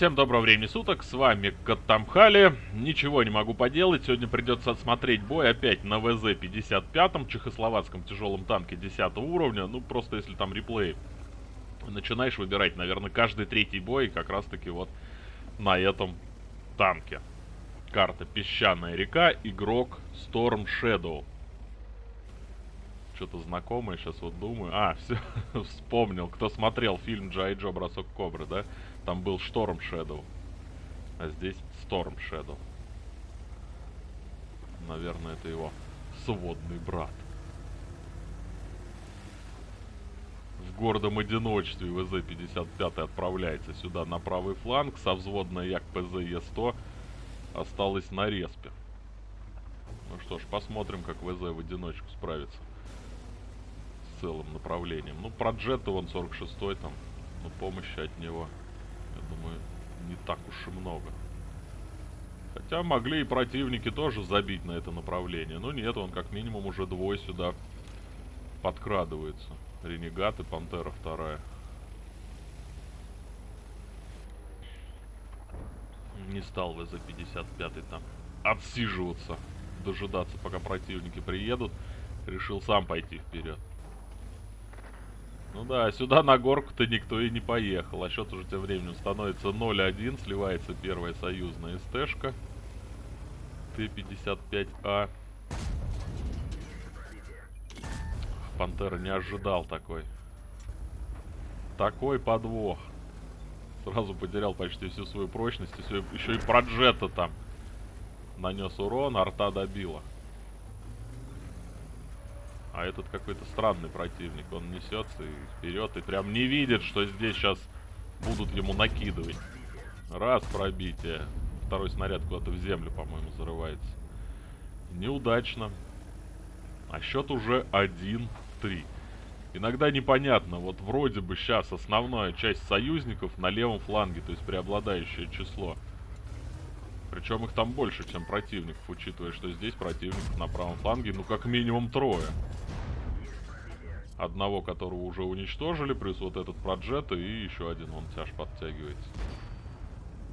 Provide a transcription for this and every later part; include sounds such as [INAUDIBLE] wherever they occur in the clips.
Всем доброго времени суток, с вами Каттамхали. Ничего не могу поделать, сегодня придется отсмотреть бой опять на ВЗ-55, чехословацком тяжелом танке 10 уровня. Ну, просто если там реплей начинаешь выбирать, наверное, каждый третий бой как раз-таки вот на этом танке. Карта Песчаная река, игрок Storm Shadow. Что-то знакомое, сейчас вот думаю. А, [LAUGHS] все, вспомнил. Кто смотрел фильм Джай Джо Бросок Кобры, да? Там был Шторм Shadow. А здесь Storm Shadow. Наверное, это его сводный брат. В гордом одиночестве ВЗ-55 отправляется сюда на правый фланг. Со взводной Як ПЗ-Е100 осталась на респе. Ну что ж, посмотрим, как ВЗ в одиночку справится с целым направлением. Ну, про джета вон 46-й там, но помощи от него я думаю, не так уж и много. Хотя могли и противники тоже забить на это направление. Но нет, он как минимум уже двое сюда подкрадывается. Ренегат и Пантера вторая. Не стал ВЗ-55 там отсиживаться, дожидаться, пока противники приедут. Решил сам пойти вперед. Ну да, сюда на горку-то никто и не поехал. А счет уже тем временем становится 0-1. Сливается первая союзная СТшка. Т-55А. Пантера не ожидал такой. Такой подвох. Сразу потерял почти всю свою прочность. Еще, и проджета там нанес урон, арта добила. А этот какой-то странный противник. Он несется и вперед, и прям не видит, что здесь сейчас будут ему накидывать. Раз пробитие. Второй снаряд куда-то в землю, по-моему, зарывается. Неудачно. А счет уже 1-3. Иногда непонятно, вот вроде бы сейчас основная часть союзников на левом фланге, то есть преобладающее число. Причем их там больше, чем противников, учитывая, что здесь противников на правом фланге, ну, как минимум трое. Одного, которого уже уничтожили, плюс вот этот проджет, и еще один, он тяж подтягивается.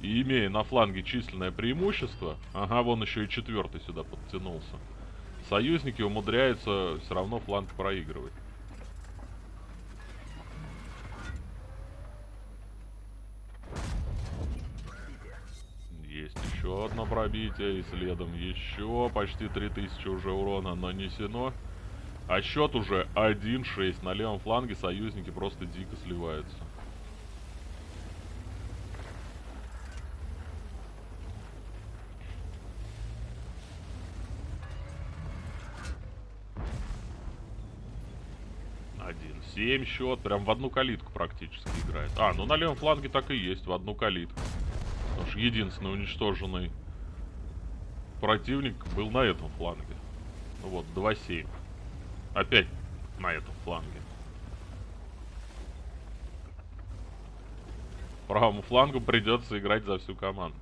И имея на фланге численное преимущество, ага, вон еще и четвертый сюда подтянулся, союзники умудряются все равно фланг проигрывать. Есть еще одно пробитие, и следом еще почти 3000 уже урона нанесено. А счет уже 1-6. На левом фланге союзники просто дико сливаются. Один. Семь счет. Прям в одну калитку практически играет. А, ну на левом фланге так и есть. В одну калитку. Что единственный уничтоженный противник был на этом фланге. Ну вот, 2-7. Опять на этом фланге. Правому флангу придется играть за всю команду.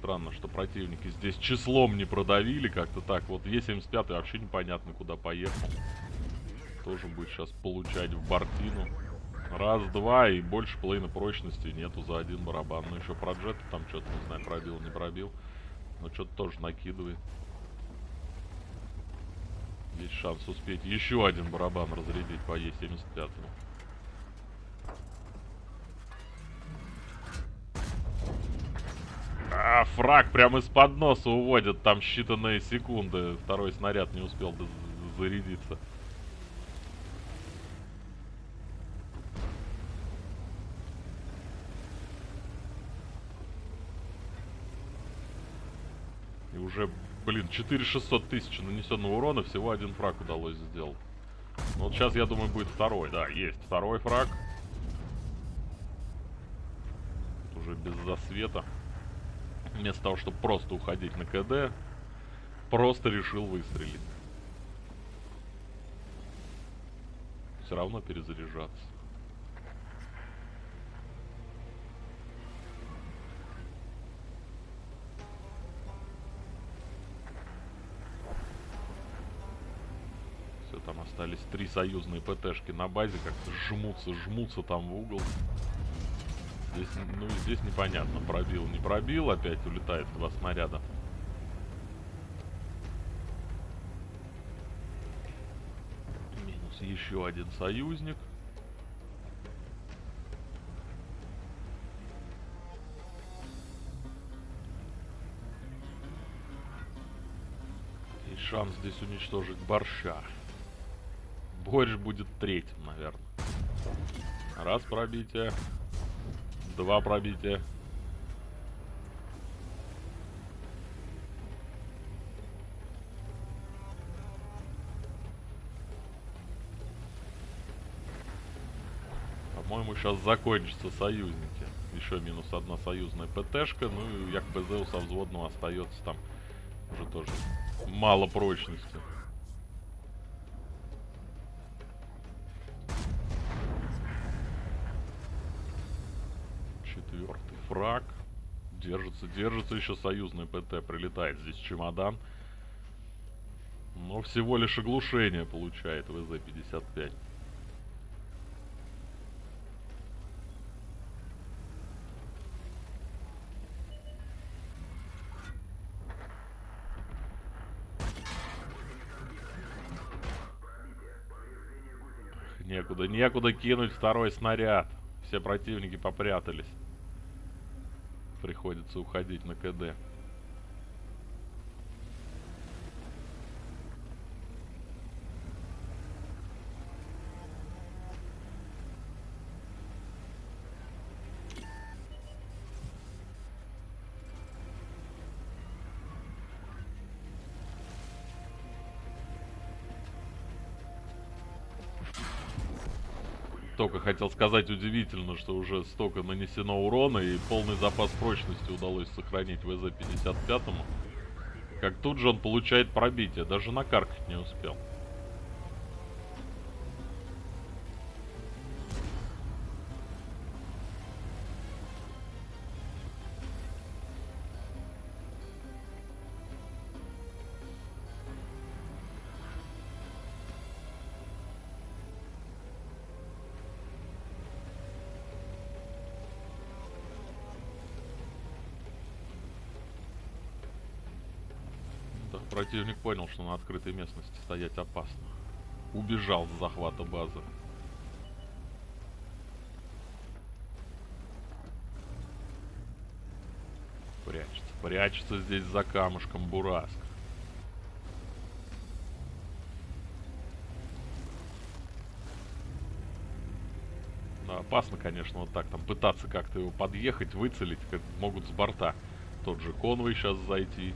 Странно, что противники здесь числом не продавили как-то так. Вот Е75 вообще непонятно куда поехал. Тоже будет сейчас получать в Бартину. Раз, два и больше половины прочности нету за один барабан. Ну еще про джета там что-то, не знаю, пробил, не пробил. Но что-то тоже накидывает. Есть шанс успеть еще один барабан разрядить по Е75. А, фраг прямо из-под носа уводят. Там считанные секунды. Второй снаряд не успел зарядиться. Уже, блин, 4600 тысяч нанесенного урона, всего один фраг удалось сделать. Ну, вот сейчас, я думаю, будет второй. Да, есть второй фраг. Уже без засвета. Вместо того, чтобы просто уходить на КД, просто решил выстрелить. Все равно перезаряжаться. Остались три союзные ПТшки на базе, как-то жмутся, жмутся там в угол. Здесь, ну, здесь непонятно, пробил, не пробил, опять улетает два снаряда. Минус еще один союзник. Шанс здесь уничтожить борща. Борщ будет третьим, наверное. Раз пробитие. Два пробития. По-моему, сейчас закончатся союзники. Еще минус одна союзная ПТшка. Ну и як БЗ со взводного остается там уже тоже мало прочности. Фраг. Держится, держится еще союзный ПТ. Прилетает здесь чемодан. Но всего лишь оглушение получает ВЗ-55. Некуда, некуда кинуть второй снаряд. Все противники попрятались. Приходится уходить на КД. Только хотел сказать удивительно, что уже столько нанесено урона и полный запас прочности удалось сохранить ВЗ-55. Как тут же он получает пробитие, даже накаркать не успел. Противник понял, что на открытой местности стоять опасно. Убежал с захвата базы. Прячется. Прячется здесь за камушком Бураск. Да, опасно, конечно, вот так там пытаться как-то его подъехать, выцелить, как могут с борта. Тот же конвой сейчас зайти.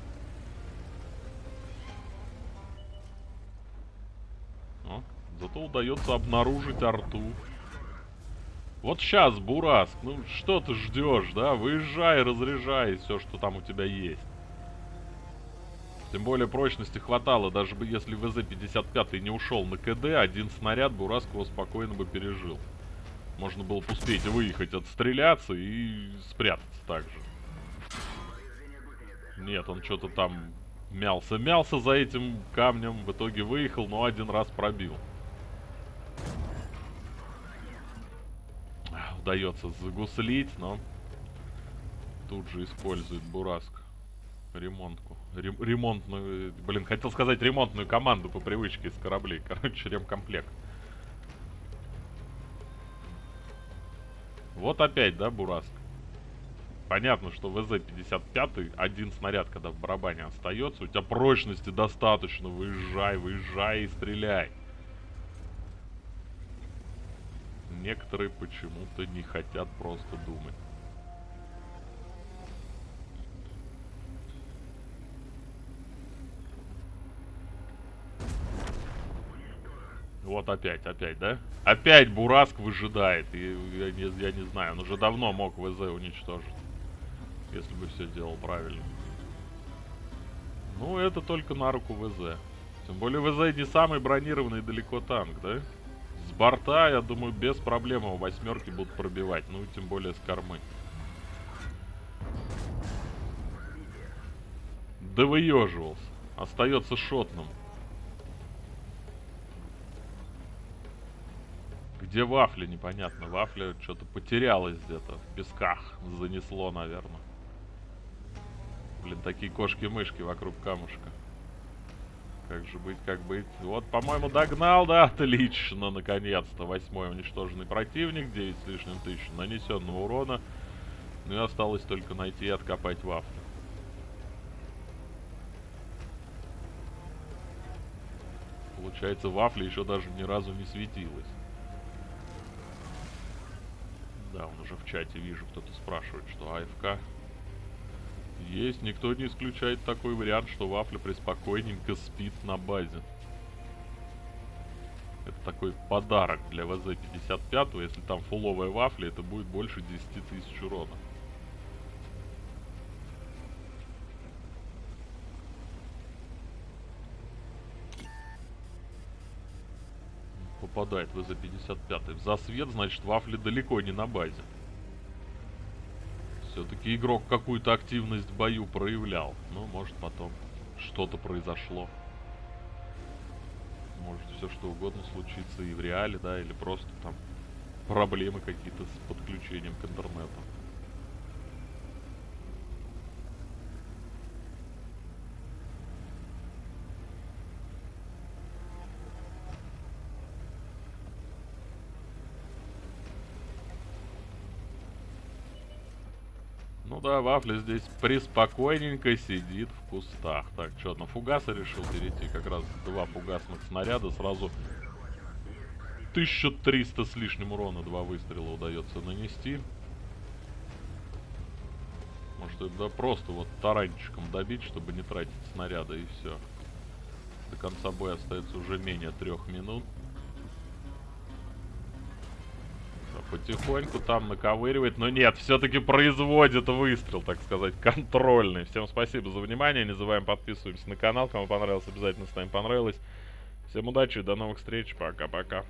Зато удается обнаружить арту. Вот сейчас, Бураск, ну что ты ждешь, да? Выезжай, разряжай все, что там у тебя есть. Тем более прочности хватало, даже бы если ВЗ-55 не ушел на КД, один снаряд Бураск его спокойно бы пережил. Можно было бы успеть выехать, отстреляться и спрятаться также. Нет, он что-то там мялся-мялся за этим камнем, в итоге выехал, но один раз пробил. Удается загуслить, но тут же использует Бураск ремонтку. Рем ремонтную, блин, хотел сказать ремонтную команду по привычке из кораблей. [LAUGHS] Короче, ремкомплект. Вот опять, да, Бураск? Понятно, что ВЗ-55 один снаряд, когда в барабане остается, у тебя прочности достаточно, выезжай, выезжай и стреляй. Некоторые почему-то не хотят просто думать. Вот опять, опять, да? Опять Бураск выжидает. И я не, я не знаю, он уже давно мог ВЗ уничтожить. Если бы все делал правильно. Ну, это только на руку ВЗ. Тем более ВЗ не самый бронированный далеко танк, да? С борта, я думаю, без проблем его восьмерки будут пробивать. Ну, тем более с кормы. Да выеживался. Остается шотным. Где вафля, непонятно. Вафля что-то потерялась где-то. В песках занесло, наверное. Блин, такие кошки-мышки вокруг камушка. Как же быть, как быть. Вот, по-моему, догнал, да, отлично, наконец-то. Восьмой уничтоженный противник, 9 с лишним тысяч нанесенного урона. Ну и осталось только найти и откопать вафлю. Получается, вафля еще даже ни разу не светилась. Да, он уже в чате вижу, кто-то спрашивает, что АФК есть, никто не исключает такой вариант, что Вафля преспокойненько спит на базе. Это такой подарок для ВЗ-55, если там фуловая вафля, это будет больше 10 тысяч урона. Попадает ВЗ-55. В засвет, значит, вафли далеко не на базе. Все-таки игрок какую-то активность в бою проявлял. Ну, может потом что-то произошло. Может все что угодно случится и в реале, да, или просто там проблемы какие-то с подключением к интернету. Ну да, Вафля здесь приспокойненько сидит в кустах. Так, что, на фугасы решил перейти? Как раз два фугасных снаряда сразу 1300 с лишним урона два выстрела удается нанести. Может это просто вот таранчиком добить, чтобы не тратить снаряда и все. До конца боя остается уже менее трех минут. Потихоньку там наковыривает. Но нет, все-таки производит выстрел, так сказать, контрольный. Всем спасибо за внимание. Не забываем подписываемся на канал. Кому понравилось, обязательно ставим понравилось. Всем удачи, до новых встреч. Пока-пока.